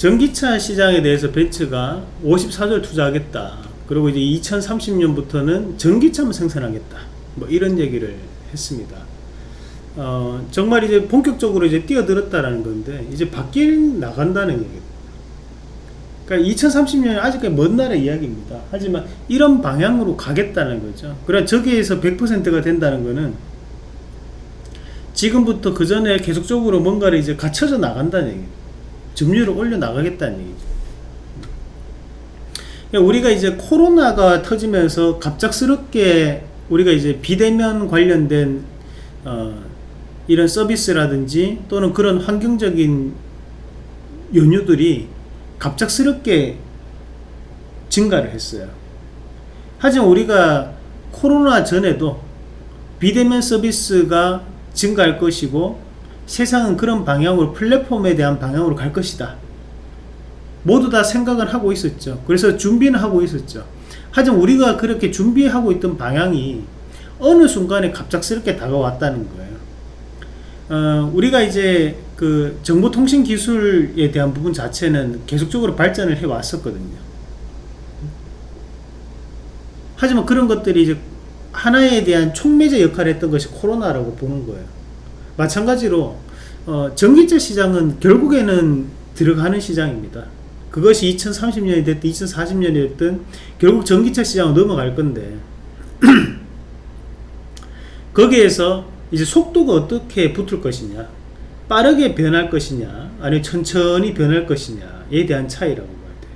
전기차 시장에 대해서 벤츠가 54조를 투자하겠다. 그리고 이제 2030년부터는 전기차만 생산하겠다. 뭐 이런 얘기를 했습니다. 어, 정말 이제 본격적으로 이제 뛰어들었다라는 건데 이제 바뀔 나간다는 얘기입니다. 그러니까 2030년이 아직까지 먼 나라의 이야기입니다. 하지만 이런 방향으로 가겠다는 거죠. 그래 저기에서 100%가 된다는 거는 지금부터 그 전에 계속적으로 뭔가를 이제 갖춰져 나간다는 얘기예요. 점유율을 올려 나가겠다는 얘기죠. 그러니까 우리가 이제 코로나가 터지면서 갑작스럽게 우리가 이제 비대면 관련된 어, 이런 서비스라든지 또는 그런 환경적인 연유들이 갑작스럽게 증가를 했어요. 하지만 우리가 코로나 전에도 비대면 서비스가 증가할 것이고 세상은 그런 방향으로 플랫폼에 대한 방향으로 갈 것이다. 모두 다 생각을 하고 있었죠. 그래서 준비는 하고 있었죠. 하지만 우리가 그렇게 준비하고 있던 방향이 어느 순간에 갑작스럽게 다가왔다는 거예요. 어, 우리가 이제 그 정보통신 기술에 대한 부분 자체는 계속적으로 발전을 해 왔었거든요. 하지만 그런 것들이 이제 하나에 대한 촉매제 역할을 했던 것이 코로나라고 보는 거예요. 마찬가지로 어, 전기차 시장은 결국에는 들어가는 시장입니다. 그것이 2030년이 됐든 2040년이 됐든 결국 전기차 시장으로 넘어갈 건데 거기에서 이제 속도가 어떻게 붙을 것이냐 빠르게 변할 것이냐 아니면 천천히 변할 것이냐에 대한 차이라고 봐야 돼요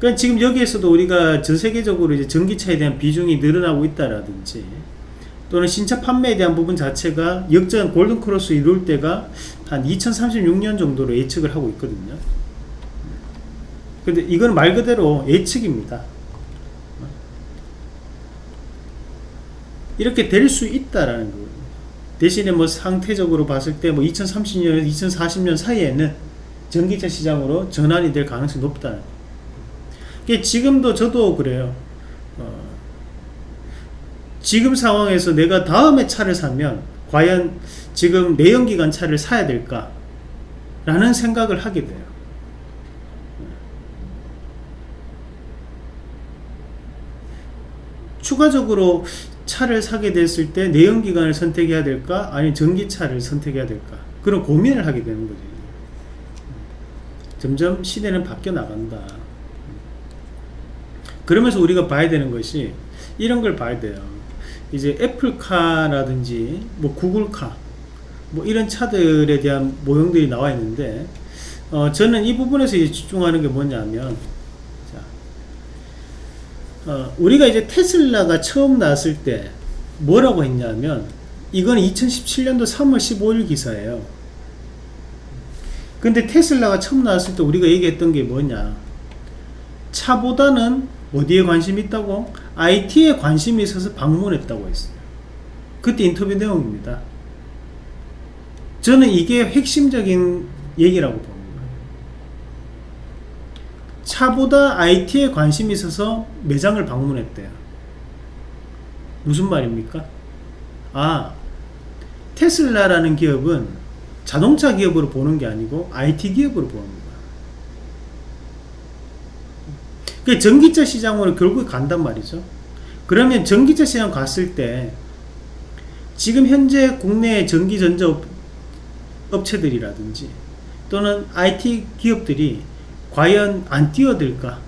그러니까 지금 여기에서도 우리가 전 세계적으로 이제 전기차에 대한 비중이 늘어나고 있다라든지 또는 신차 판매에 대한 부분 자체가 역전 골든 크로스 이룰 때가 한 2036년 정도로 예측을 하고 있거든요 근데 이건 말 그대로 예측입니다 이렇게 될 수 있다라는 거예요. 대신에 뭐 상태적으로 봤을 때 뭐 2030년, 2040년 사이에는 전기차 시장으로 전환이 될 가능성이 높다는 거예요. 지금도 저도 그래요. 어, 지금 상황에서 내가 다음에 차를 사면 과연 지금 내연기관 차를 사야 될까? 라는 생각을 하게 돼요. 추가적으로 차를 사게 됐을 때 내연기관을 선택해야 될까 아니면 전기차를 선택해야 될까 그런 고민을 하게 되는 거죠 점점 시대는 바뀌어 나간다 그러면서 우리가 봐야 되는 것이 이런 걸 봐야 돼요. 이제 애플카라든지 뭐 구글카 뭐 이런 차들에 대한 모형들이 나와 있는데 어 저는 이 부분에서 집중하는 게 뭐냐면 어, 우리가 이제 테슬라가 처음 나왔을 때 뭐라고 했냐면 이건 2017년도 3월 15일 기사예요. 근데 테슬라가 처음 나왔을 때 우리가 얘기했던 게 뭐냐? 차보다는 어디에 관심이 있다고? IT에 관심이 있어서 방문했다고 했어요 그때 인터뷰 내용입니다 저는 이게 핵심적인 얘기라고 봅니다 차보다 IT에 관심이 있어서 매장을 방문했대요. 무슨 말입니까? 아, 테슬라라는 기업은 자동차 기업으로 보는 게 아니고 IT 기업으로 보는 거야. 그 전기차 시장으로 결국 간단 말이죠. 그러면 전기차 시장 갔을 때 지금 현재 국내 전기전자 업체들이라든지 또는 IT 기업들이 과연 안 뛰어들까?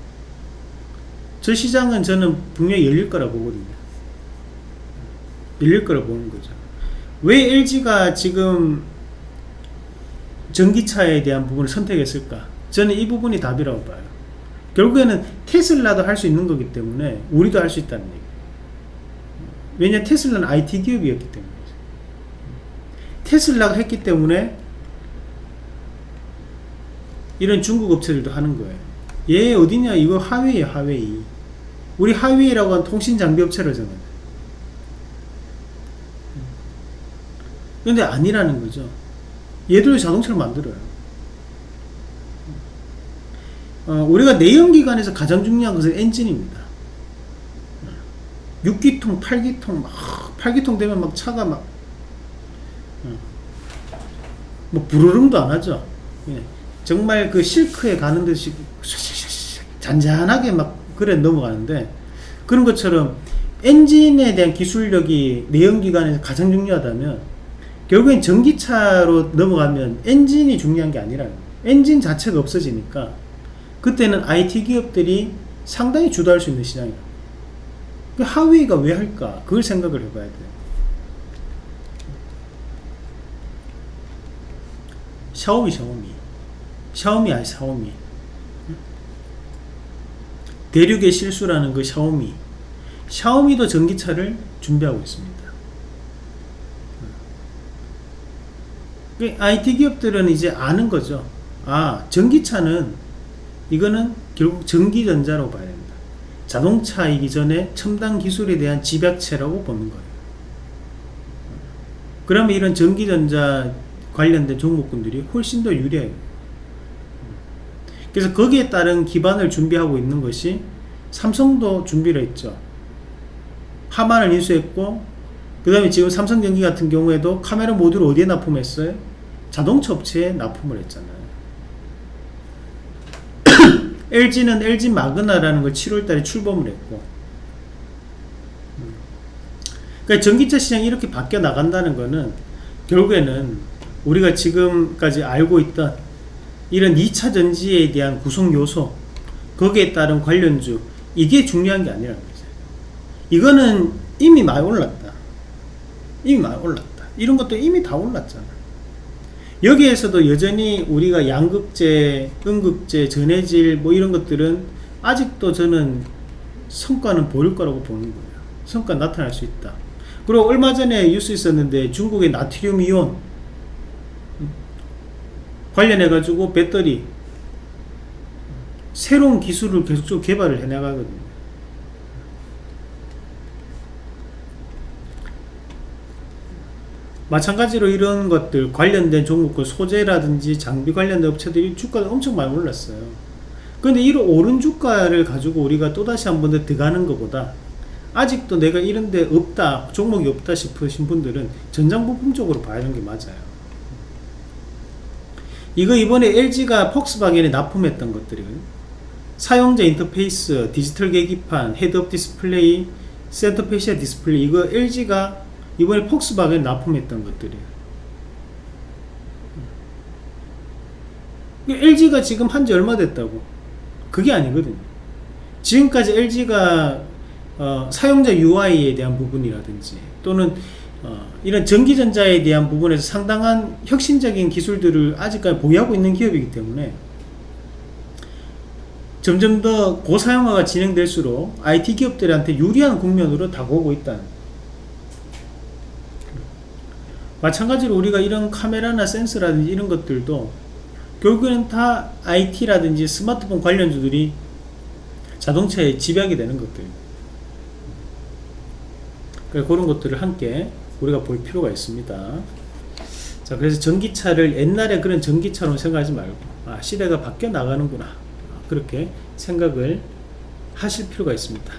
저 시장은 저는 분명히 열릴 거라 보거든요. 열릴 거라 보는 거죠. 왜 LG가 지금 전기차에 대한 부분을 선택했을까? 저는 이 부분이 답이라고 봐요. 결국에는 테슬라도 할 수 있는 거기 때문에 우리도 할 수 있다는 얘기. 왜냐 테슬라는 IT 기업이었기 때문에. 테슬라가 했기 때문에 이런 중국 업체들도 하는 거예요. 얘 어디냐? 이거 하웨이야 하웨이. 우리 하웨이라고 한 통신 장비 업체라잖아요 근데 아니라는 거죠. 얘도 자동차를 만들어요 어, 우리가 내연기관에서 가장 중요한 것은 엔진입니다 6기통 8기통 막 8기통 되면 막 차가 막뭐 부르릉도 안 하죠. 예. 정말 그 실크에 가는 듯이 잔잔하게 막 그래 넘어가는데 그런 것처럼 엔진에 대한 기술력이 내연기관에서 가장 중요하다면 결국엔 전기차로 넘어가면 엔진이 중요한 게 아니라 엔진 자체가 없어지니까 그때는 IT 기업들이 상당히 주도할 수 있는 시장이에요. 그 하위가 왜 할까? 그걸 생각을 해봐야 돼요. 샤오미, 샤오미. 샤오미 아니 샤오미. 대륙의 실수라는 그 샤오미. 샤오미도 전기차를 준비하고 있습니다. 그 IT 기업들은 이제 아는 거죠. 아, 전기차는 이거는 결국 전기전자로 봐야 된다. 자동차이기 전에 첨단 기술에 대한 집약체라고 보는 거예요. 그러면 이런 전기전자 관련된 종목군들이 훨씬 더 유리해요. 그래서 거기에 따른 기반을 준비하고 있는 것이 삼성도 준비를 했죠. 하만을 인수했고 그 다음에 지금 삼성전기 같은 경우에도 카메라 모듈을 어디에 납품했어요? 자동차 업체에 납품을 했잖아요. LG는 LG 마그나라는 걸 7월달에 출범을 했고. 그러니까 전기차 시장이 이렇게 바뀌어 나간다는 것은 결국에는 우리가 지금까지 알고 있던 이런 2차 전지에 대한 구성 요소 거기에 따른 관련주 이게 중요한 게 아니라는 거죠. 이거는 이미 많이 올랐다. 이미 많이 올랐다. 이런 것도 이미 다 올랐잖아 여기에서도 여전히 우리가 양극재, 음극재, 전해질 뭐 이런 것들은 아직도 저는 성과는 보일 거라고 보는 거예요. 성과 나타날 수 있다. 그리고 얼마 전에 뉴스 있었는데 중국의 나트륨 이온 관련해 가지고 배터리 새로운 기술을 계속 개발을 해 나가거든요. 마찬가지로 이런 것들 관련된 종목들 소재라든지 장비 관련된 업체들이 주가가 엄청 많이 올랐어요. 근데 이런 오른 주가를 가지고 우리가 또다시 한 번 더 들어가는 것보다 아직도 내가 이런데 없다 종목이 없다 싶으신 분들은 전장부품 쪽으로 봐야 하는 게 맞아요. 이거 이번에 LG가 폭스바겐에 납품했던 것들이거든요. 사용자 인터페이스, 디지털 계기판, 헤드업 디스플레이, 센터페시아 디스플레이 이거 LG가 이번에 폭스바겐 납품했던 것들이에요. LG가 지금 한 지 얼마 됐다고? 그게 아니거든요. 지금까지 LG가 어, 사용자 UI에 대한 부분이라든지 또는 어, 이런 전기전자에 대한 부분에서 상당한 혁신적인 기술들을 아직까지 보유하고 있는 기업이기 때문에 점점 더 고사용화가 진행될수록 IT 기업들한테 유리한 국면으로 다가오고 있다는 마찬가지로 우리가 이런 카메라나 센서라든지 이런 것들도 결국에는 다 IT라든지 스마트폰 관련주들이 자동차에 집약이 되는 것들. 그런 것들을 함께 우리가 볼 필요가 있습니다. 자 그래서 전기차를 옛날에 그런 전기차로 생각하지 말고 아 시대가 바뀌어 나가는구나. 그렇게 생각을 하실 필요가 있습니다